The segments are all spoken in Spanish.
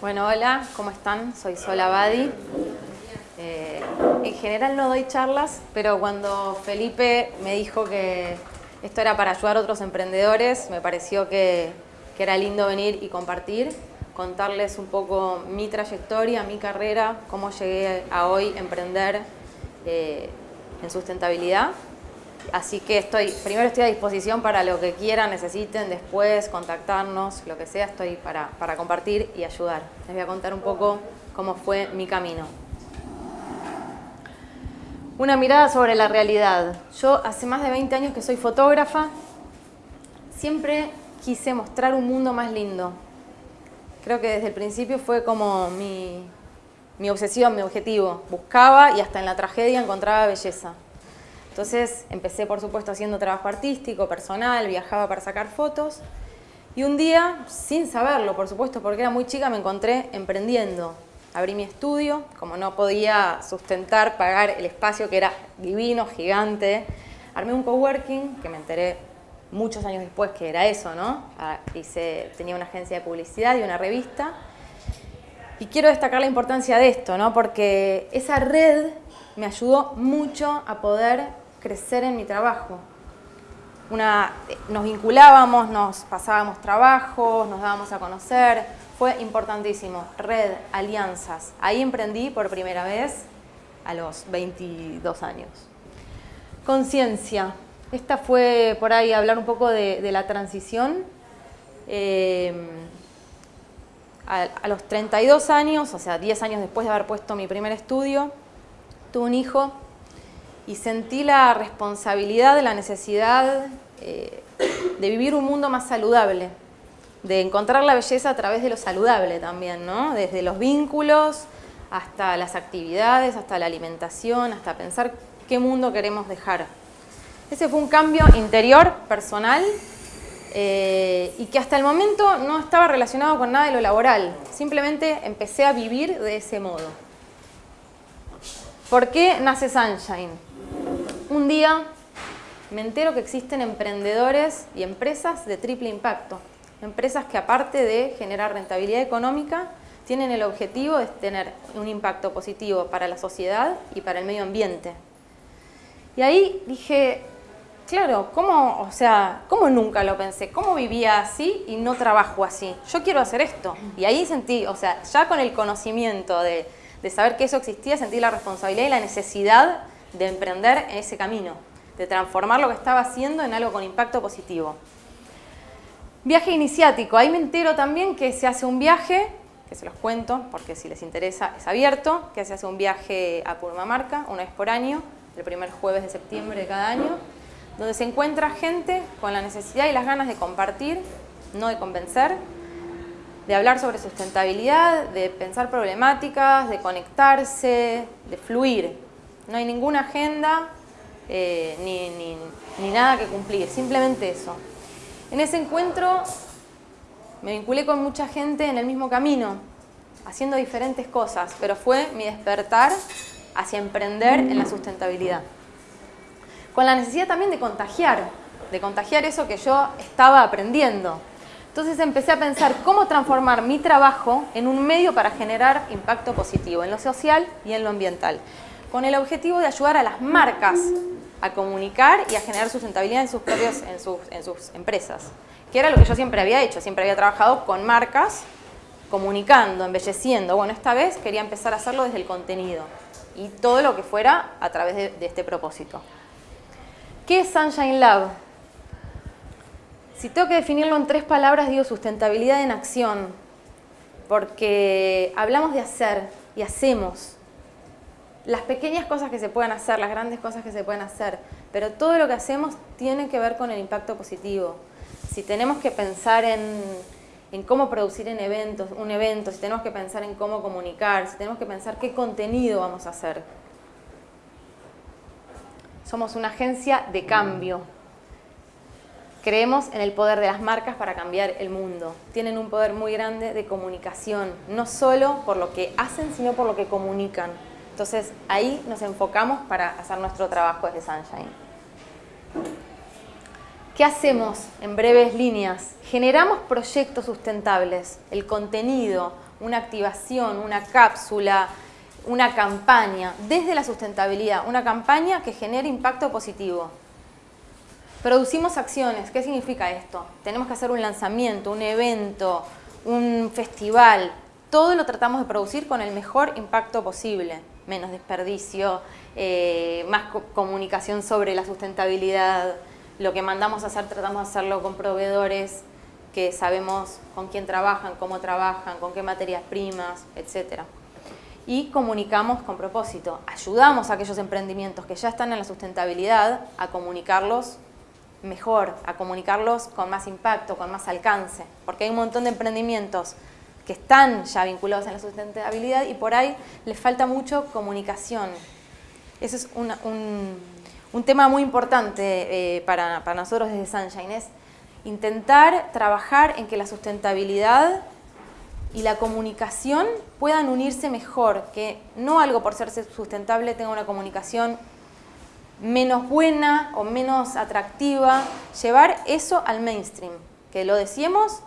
Bueno, hola, ¿cómo están? Soy Sola Badi. Eh, en general no doy charlas, pero cuando Felipe me dijo que esto era para ayudar a otros emprendedores, me pareció que, era lindo venir y compartir, contarles un poco mi trayectoria, mi carrera, cómo llegué a hoy emprender eh, en sustentabilidad. Así que estoy, primero estoy a disposición para lo que quieran, necesiten, después contactarnos, lo que sea, estoy para, para compartir y ayudar. Les voy a contar un poco cómo fue mi camino. Una mirada sobre la realidad. Yo hace más de 20 años que soy fotógrafa, siempre quise mostrar un mundo más lindo. Creo que desde el principio fue como mi, mi obsesión, mi objetivo. Buscaba y hasta en la tragedia encontraba belleza. Entonces empecé, por supuesto, haciendo trabajo artístico, personal, viajaba para sacar fotos. Y un día, sin saberlo, por supuesto, porque era muy chica, me encontré emprendiendo. Abrí mi estudio, como no podía sustentar, pagar el espacio que era divino, gigante. Armé un coworking, que me enteré muchos años después que era eso, ¿no? Ah, hice, tenía una agencia de publicidad y una revista. Y quiero destacar la importancia de esto, ¿no? Porque esa red me ayudó mucho a poder crecer en mi trabajo. Una, nos vinculábamos, nos pasábamos trabajos, nos dábamos a conocer, fue importantísimo. Red, alianzas. Ahí emprendí por primera vez a los 22 años. Conciencia. Esta fue por ahí hablar un poco de, de la transición. Eh, a, a, los 32 años, o sea, 10 años después de haber puesto mi primer estudio, tuve un hijo y sentí la responsabilidad, la necesidad eh, de vivir un mundo más saludable, de encontrar la belleza a través de lo saludable también, ¿no? Desde los vínculos hasta las actividades, hasta la alimentación, hasta pensar qué mundo queremos dejar. Ese fue un cambio interior, personal, eh, y que hasta el momento no estaba relacionado con nada de lo laboral. Simplemente empecé a vivir de ese modo. ¿Por qué nace Sunshine? Un día me entero que existen emprendedores y empresas de triple impacto. Empresas que aparte de generar rentabilidad económica, tienen el objetivo de tener un impacto positivo para la sociedad y para el medio ambiente. Y ahí dije, claro, ¿cómo, o sea, ¿cómo nunca lo pensé? ¿Cómo vivía así y no trabajo así? Yo quiero hacer esto. Y ahí sentí, o sea, ya con el conocimiento de, de saber que eso existía, sentí la responsabilidad y la necesidad de emprender en ese camino, de transformar lo que estaba haciendo en algo con impacto positivo. Viaje iniciático, ahí me entero también que se hace un viaje, que se los cuento porque si les interesa es abierto, que se hace un viaje a Purmamarca una vez por año, el primer jueves de septiembre de cada año, donde se encuentra gente con la necesidad y las ganas de compartir, no de convencer, de hablar sobre sustentabilidad, de pensar problemáticas, de conectarse, de fluir, no hay ninguna agenda eh, ni, ni, ni nada que cumplir, simplemente eso. En ese encuentro me vinculé con mucha gente en el mismo camino, haciendo diferentes cosas, pero fue mi despertar hacia emprender en la sustentabilidad. Con la necesidad también de contagiar, de contagiar eso que yo estaba aprendiendo. Entonces empecé a pensar cómo transformar mi trabajo en un medio para generar impacto positivo en lo social y en lo ambiental con el objetivo de ayudar a las marcas a comunicar y a generar sustentabilidad en sus, propios, en sus, en sus empresas, que era lo que yo siempre había hecho, siempre había trabajado con marcas, comunicando, embelleciendo. Bueno, esta vez quería empezar a hacerlo desde el contenido y todo lo que fuera a través de, de este propósito. ¿Qué es Sunshine Lab? Si tengo que definirlo en tres palabras, digo sustentabilidad en acción, porque hablamos de hacer y hacemos, las pequeñas cosas que se pueden hacer, las grandes cosas que se pueden hacer, pero todo lo que hacemos tiene que ver con el impacto positivo. Si tenemos que pensar en, en cómo producir en eventos, un evento, si tenemos que pensar en cómo comunicar, si tenemos que pensar qué contenido vamos a hacer. Somos una agencia de cambio. Creemos en el poder de las marcas para cambiar el mundo. Tienen un poder muy grande de comunicación, no solo por lo que hacen, sino por lo que comunican. Entonces ahí nos enfocamos para hacer nuestro trabajo desde Sunshine. ¿Qué hacemos en breves líneas? Generamos proyectos sustentables, el contenido, una activación, una cápsula, una campaña desde la sustentabilidad, una campaña que genere impacto positivo. Producimos acciones, ¿qué significa esto? Tenemos que hacer un lanzamiento, un evento, un festival, todo lo tratamos de producir con el mejor impacto posible, menos desperdicio, eh, más comunicación sobre la sustentabilidad, lo que mandamos a hacer tratamos de hacerlo con proveedores que sabemos con quién trabajan, cómo trabajan, con qué materias primas, etc. Y comunicamos con propósito, ayudamos a aquellos emprendimientos que ya están en la sustentabilidad a comunicarlos mejor, a comunicarlos con más impacto, con más alcance, porque hay un montón de emprendimientos que están ya vinculados en la sustentabilidad y por ahí les falta mucho comunicación. Ese es un, tema muy importante eh, para, para, nosotros desde Sunshine, es intentar trabajar en que la sustentabilidad y la comunicación puedan unirse mejor, que no algo por ser sustentable tenga una comunicación menos buena o menos atractiva, llevar eso al mainstream, que lo decíamos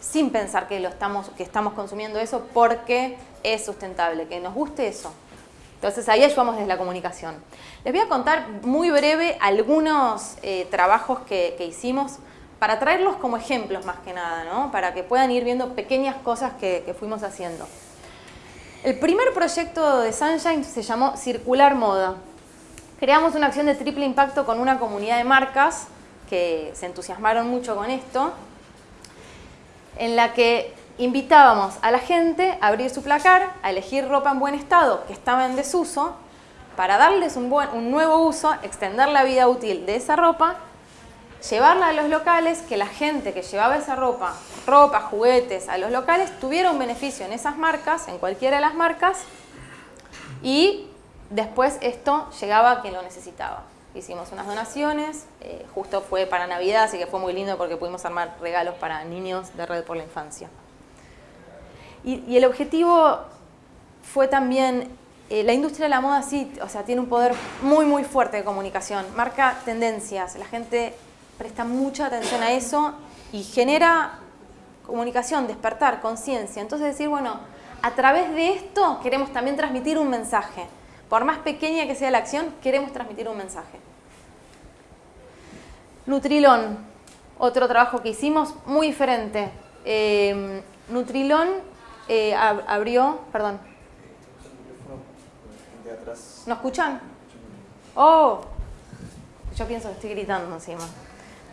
sin pensar que, lo estamos, que estamos consumiendo eso porque es sustentable, que nos guste eso. Entonces ahí ayudamos desde la comunicación. Les voy a contar muy breve algunos eh, trabajos que, hicimos para traerlos como ejemplos más que nada, ¿no? para que puedan ir viendo pequeñas cosas que, que fuimos haciendo. El primer proyecto de Sunshine se llamó Circular Moda. Creamos una acción de triple impacto con una comunidad de marcas que se entusiasmaron mucho con esto en la que invitábamos a la gente a abrir su placar, a elegir ropa en buen estado que estaba en desuso, para darles un, nuevo uso, extender la vida útil de esa ropa, llevarla a los locales, que la gente que llevaba esa ropa, ropa, juguetes a los locales, tuviera un beneficio en esas marcas, en cualquiera de las marcas, y después esto llegaba a quien lo necesitaba hicimos unas donaciones, eh, justo fue para Navidad, así que fue muy lindo porque pudimos armar regalos para niños de Red por la Infancia. Y, el objetivo fue también, eh, la industria de la moda sí, o sea, tiene un poder muy muy fuerte de comunicación, marca tendencias, la gente presta mucha atención a eso y genera comunicación, despertar, conciencia. Entonces decir, bueno, a través de esto queremos también transmitir un mensaje. Por más pequeña que sea la acción, queremos transmitir un mensaje. Nutrilón, otro trabajo que hicimos muy diferente. Eh, Nutrilón eh, abrió, perdón. ¿No escuchan? Oh, yo pienso que estoy gritando encima.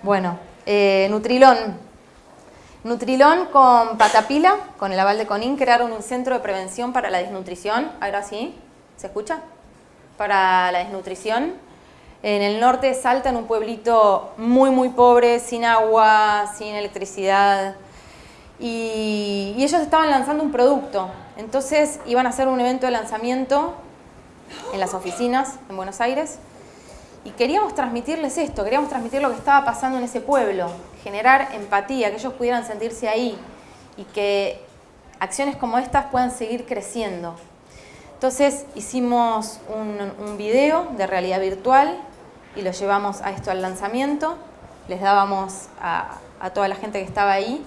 Bueno, eh, Nutrilón. Nutrilón con Patapila, con el aval de CONIN, crearon un centro de prevención para la desnutrición. Ahora sí. ¿Se escucha? Para la desnutrición. En el norte de Salta, en un pueblito muy, muy pobre, sin agua, sin electricidad. Y, ellos estaban lanzando un producto. Entonces iban a hacer un evento de lanzamiento en las oficinas en Buenos Aires. Y queríamos transmitirles esto, queríamos transmitir lo que estaba pasando en ese pueblo, generar empatía, que ellos pudieran sentirse ahí y que acciones como estas puedan seguir creciendo. Entonces hicimos un, video de realidad virtual y lo llevamos a esto al lanzamiento. Les dábamos a, toda la gente que estaba ahí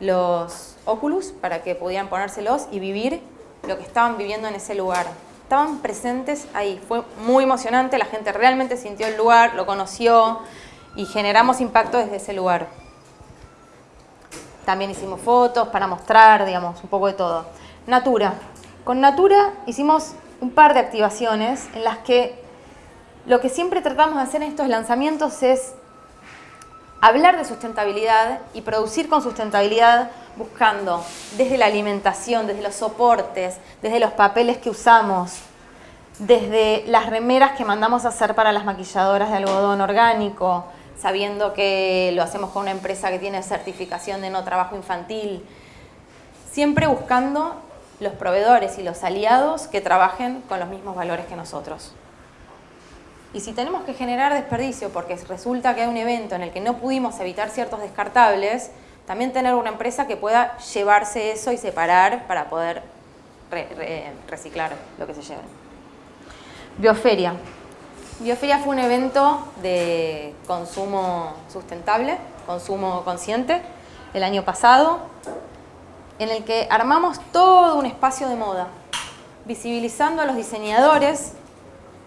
los Oculus para que pudieran ponérselos y vivir lo que estaban viviendo en ese lugar. Estaban presentes ahí, fue muy emocionante, la gente realmente sintió el lugar, lo conoció y generamos impacto desde ese lugar. También hicimos fotos para mostrar, digamos, un poco de todo. Natura, con Natura hicimos un par de activaciones en las que lo que siempre tratamos de hacer en estos lanzamientos es hablar de sustentabilidad y producir con sustentabilidad buscando desde la alimentación, desde los soportes, desde los papeles que usamos, desde las remeras que mandamos a hacer para las maquilladoras de algodón orgánico, sabiendo que lo hacemos con una empresa que tiene certificación de no trabajo infantil, siempre buscando los proveedores y los aliados que trabajen con los mismos valores que nosotros. Y si tenemos que generar desperdicio porque resulta que hay un evento en el que no pudimos evitar ciertos descartables, también tener una empresa que pueda llevarse eso y separar para poder reciclar lo que se lleve. Bioferia. Bioferia fue un evento de consumo sustentable, consumo consciente, el año pasado en el que armamos todo un espacio de moda, visibilizando a los diseñadores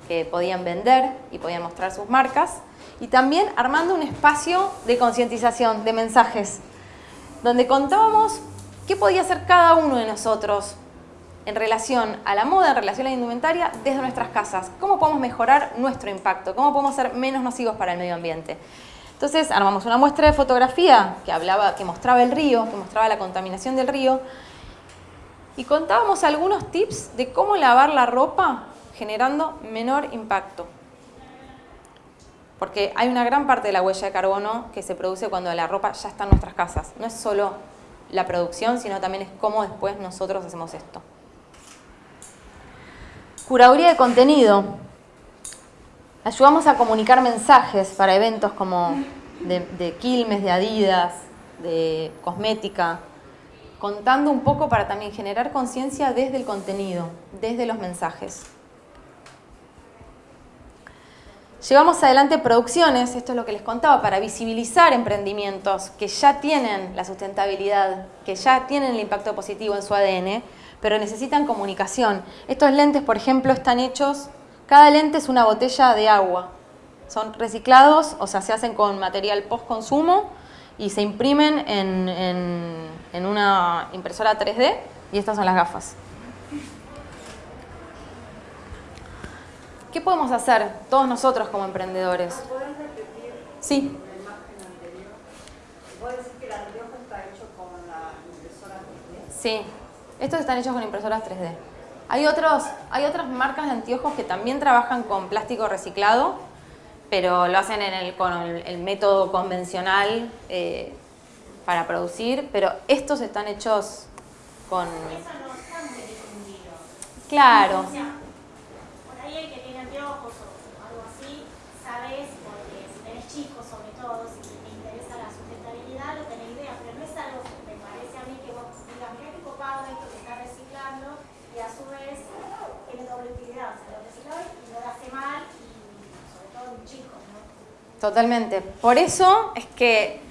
que podían vender y podían mostrar sus marcas, y también armando un espacio de concientización, de mensajes, donde contábamos qué podía hacer cada uno de nosotros en relación a la moda, en relación a la indumentaria, desde nuestras casas. ¿Cómo podemos mejorar nuestro impacto? ¿Cómo podemos ser menos nocivos para el medio ambiente? Entonces armamos una muestra de fotografía que, hablaba, que mostraba el río, que mostraba la contaminación del río, y contábamos algunos tips de cómo lavar la ropa generando menor impacto. Porque hay una gran parte de la huella de carbono que se produce cuando la ropa ya está en nuestras casas. No es solo la producción, sino también es cómo después nosotros hacemos esto. Curaduría de contenido. Ayudamos a comunicar mensajes para eventos como de, Quilmes, de Adidas, de cosmética, contando un poco para también generar conciencia desde el contenido, desde los mensajes. Llevamos adelante producciones, esto es lo que les contaba, para visibilizar emprendimientos que ya tienen la sustentabilidad, que ya tienen el impacto positivo en su ADN, pero necesitan comunicación. Estos lentes, por ejemplo, están hechos, cada lente es una botella de agua. Son reciclados, o sea, se hacen con material post-consumo y se imprimen en, en una impresora 3D y estas son las gafas. ¿Qué podemos hacer todos nosotros como emprendedores? ¿Puedes repetir Sí. la imagen anterior? ¿Puedes decir que el anteojo está hecho con la impresora 3D? Sí, estos están hechos con impresoras 3D. Hay, otros, hay otras marcas de anteojos que también trabajan con plástico reciclado, pero lo hacen en el, con el, el método convencional eh, para producir, pero estos están hechos con... Claro, O sea, por ahí el que tiene anteojos o algo así, sabes, porque si tenés chicos sobre todo, si te interesa la sustentabilidad, lo tenés idea, pero no es algo que me parece a mí que vos digas, mira qué copado esto que está reciclando y a su vez tiene doble utilidad, o sea, lo recicla y no le hace mal y sobre todo en chicos, ¿no? Totalmente. Por eso es que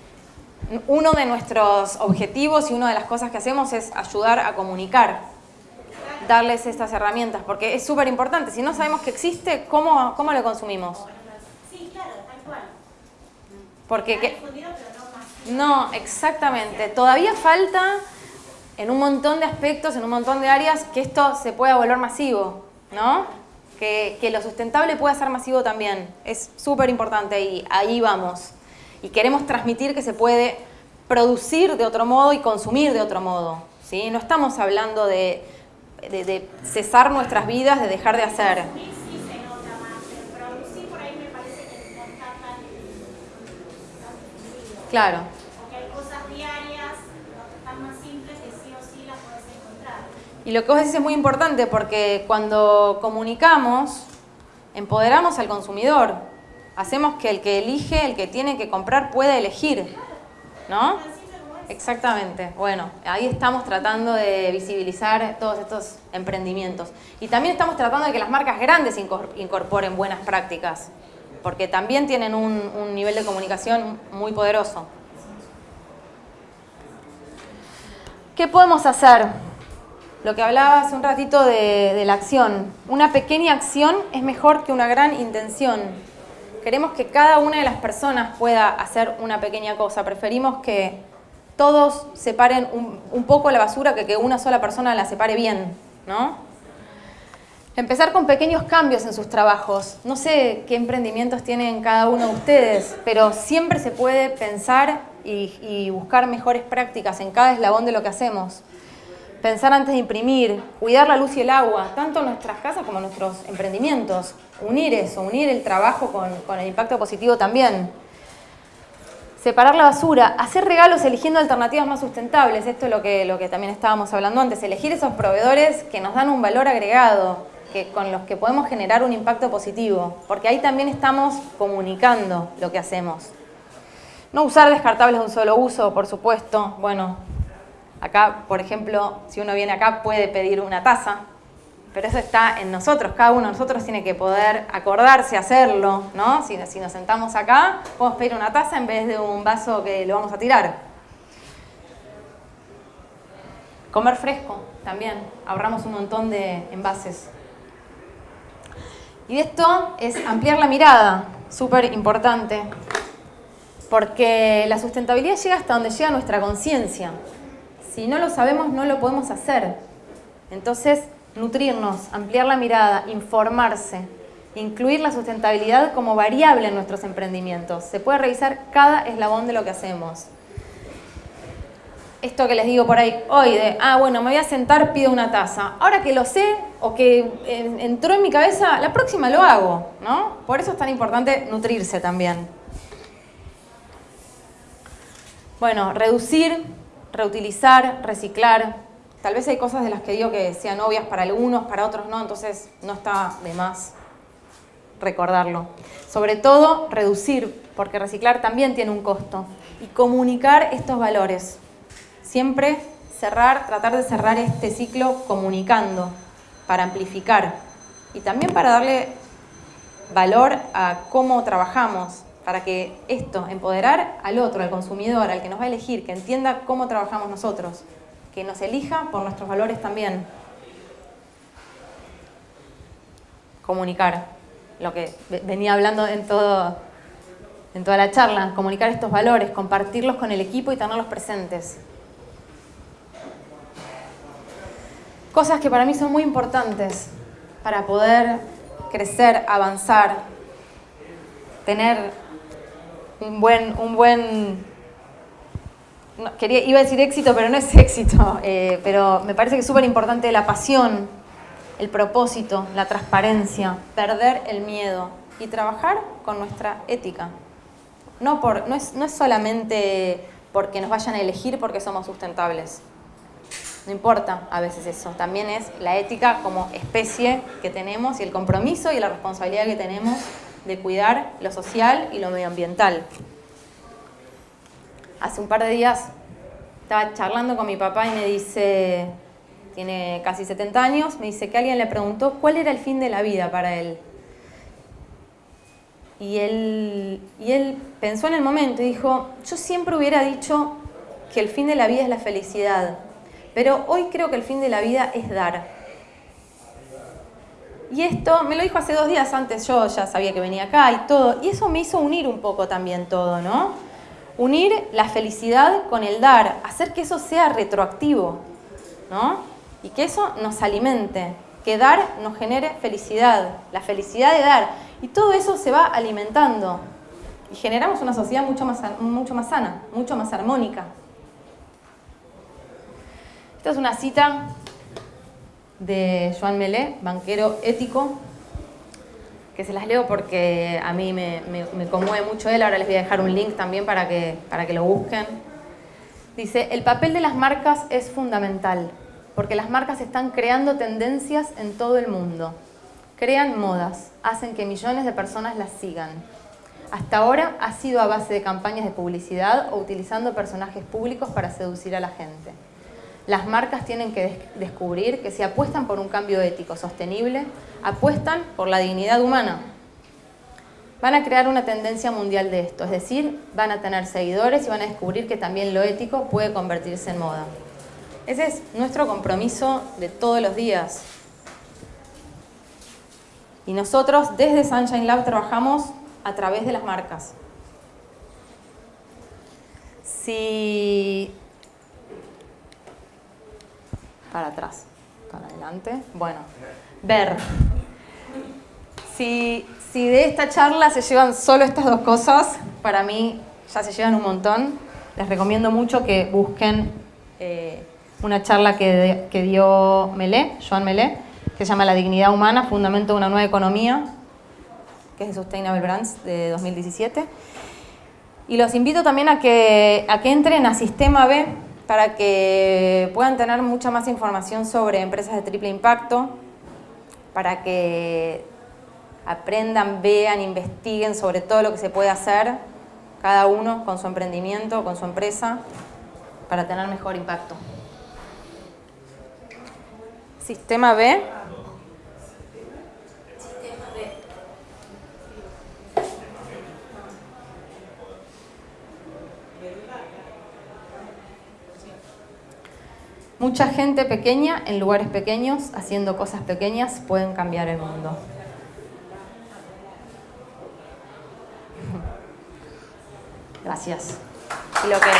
uno de nuestros objetivos y una de las cosas que hacemos es ayudar a comunicar, darles estas herramientas, porque es súper importante. Si no sabemos que existe, ¿cómo, cómo lo consumimos? Sí, claro, tal cual. Porque que- no, exactamente. Todavía falta en un montón de aspectos, en un montón de áreas, que esto se pueda volver masivo, ¿no? Que, lo sustentable pueda ser masivo también. Es súper importante y ahí vamos. Y queremos transmitir que se puede producir de otro modo y consumir de otro modo. ¿sí? No estamos hablando de, de- de cesar nuestras vidas, de dejar de hacer. Consumir sí se nota más, pero producir por ahí me parece que no está tan, tan difundido. Claro. Porque hay cosas diarias, no tan más simples que sí o sí las puedes encontrar. Y lo que vos decís es muy importante porque cuando comunicamos, empoderamos al consumidor. Hacemos que el que elige, el que tiene que comprar, pueda elegir. ¿No? Exactamente. Bueno, ahí estamos tratando de visibilizar todos estos emprendimientos. Y también estamos tratando de que las marcas grandes incor- incorporen buenas prácticas, porque también tienen un, un nivel de comunicación muy poderoso. ¿Qué podemos hacer? Lo que hablaba hace un ratito de, la acción. Una pequeña acción es mejor que una gran intención. Queremos que cada una de las personas pueda hacer una pequeña cosa. Preferimos que todos separen un, poco la basura que que una sola persona la separe bien, ¿no? Empezar con pequeños cambios en sus trabajos. No sé qué emprendimientos tienen cada uno de ustedes, pero siempre se puede pensar y buscar mejores prácticas en cada eslabón de lo que hacemos. Pensar antes de imprimir, cuidar la luz y el agua, tanto en nuestras casas como nuestros emprendimientos. Unir eso, unir el trabajo con, con el impacto positivo también. Separar la basura, hacer regalos eligiendo alternativas más sustentables. Esto es lo que, lo que también estábamos hablando antes. Elegir esos proveedores que nos dan un valor agregado, que, con los que podemos generar un impacto positivo. Porque ahí también estamos comunicando lo que hacemos. No usar descartables de un solo uso, por supuesto. Bueno, acá, por ejemplo, si uno viene acá puede pedir una taza, pero eso está en nosotros, cada uno de nosotros tiene que poder acordarse, hacerlo, ¿no? Si, si nos sentamos acá, podemos pedir una taza en vez de un vaso que lo vamos a tirar. Comer fresco también, ahorramos un montón de envases. Y esto es ampliar la mirada, súper importante, porque la sustentabilidad llega hasta donde llega nuestra conciencia. Si no lo sabemos, no lo podemos hacer. Entonces, nutrirnos, ampliar la mirada, informarse, incluir la sustentabilidad como variable en nuestros emprendimientos. Se puede revisar cada eslabón de lo que hacemos. Esto que les digo por ahí hoy de, ah, bueno, me voy a sentar, pido una taza. Ahora que lo sé o que entró en mi cabeza, la próxima lo hago, ¿no? Por eso es tan importante nutrirse también. Bueno, reducir, reutilizar, reciclar. Tal vez hay cosas de las que digo que sean obvias para algunos, para otros no, entonces no está de más recordarlo. Sobre todo, reducir, porque reciclar también tiene un costo. Y comunicar estos valores. Siempre cerrar, tratar de cerrar este ciclo comunicando, para amplificar. Y también para darle valor a cómo trabajamos, para que esto, empoderar al otro, al consumidor, al que nos va a elegir, que entienda cómo trabajamos nosotros, que nos elija por nuestros valores también. Comunicar lo que venía hablando en, todo, en toda la charla, comunicar estos valores, compartirlos con el equipo y tenerlos presentes. Cosas que para mí son muy importantes para poder crecer, avanzar, tener un buen, un buen quería, iba a decir éxito, pero no es éxito, eh, pero me parece que es súper importante la pasión, el propósito, la transparencia, perder el miedo y trabajar con nuestra ética. No, por, no, es, no es solamente porque nos vayan a elegir porque somos sustentables. No importa a veces eso, también es la ética como especie que tenemos y el compromiso y la responsabilidad que tenemos de cuidar lo social y lo medioambiental. Hace un par de días estaba charlando con mi papá y me dice, tiene casi 70 años, me dice que alguien le preguntó cuál era el fin de la vida para él. Y él, y él pensó en el momento y dijo, yo siempre hubiera dicho que el fin de la vida es la felicidad, pero hoy creo que el fin de la vida es dar. Y esto me lo dijo hace dos días antes, yo ya sabía que venía acá y todo, y eso me hizo unir un poco también todo, ¿no? Unir la felicidad con el dar, hacer que eso sea retroactivo, ¿no? y que eso nos alimente, que dar nos genere felicidad, la felicidad de dar. Y todo eso se va alimentando y generamos una sociedad mucho más, mucho más sana, mucho más armónica. Esta es una cita de Joan Melé, banquero ético, que se las leo porque a mí me, me, conmueve mucho él. Ahora les voy a dejar un link también para que, para que lo busquen. Dice, el papel de las marcas es fundamental porque las marcas están creando tendencias en todo el mundo. Crean modas, hacen que millones de personas las sigan. Hasta ahora ha sido a base de campañas de publicidad o utilizando personajes públicos para seducir a la gente. Las marcas tienen que descubrir que si apuestan por un cambio ético sostenible, apuestan por la dignidad humana. Van a crear una tendencia mundial de esto, es decir, van a tener seguidores y van a descubrir que también lo ético puede convertirse en moda. Ese es nuestro compromiso de todos los días. Y nosotros desde Sunshine Lab trabajamos a través de las marcas. Si... Para atrás, para adelante. Bueno, ver. Si, de esta charla se llevan solo estas dos cosas, para mí ya se llevan un montón. Les recomiendo mucho que busquen eh, una charla que, dio Melé, Joan Melé, que se llama La dignidad humana, fundamento de una nueva economía, que es de Sustainable Brands de 2017. Y los invito también a que, a que entren a Sistema B para que puedan tener mucha más información sobre empresas de triple impacto, para que aprendan, vean, investiguen sobre todo lo que se puede hacer cada uno con su emprendimiento, con su empresa, para tener mejor impacto. Sistema B. Mucha gente pequeña en lugares pequeños, haciendo cosas pequeñas, pueden cambiar el mundo. Gracias. Lo que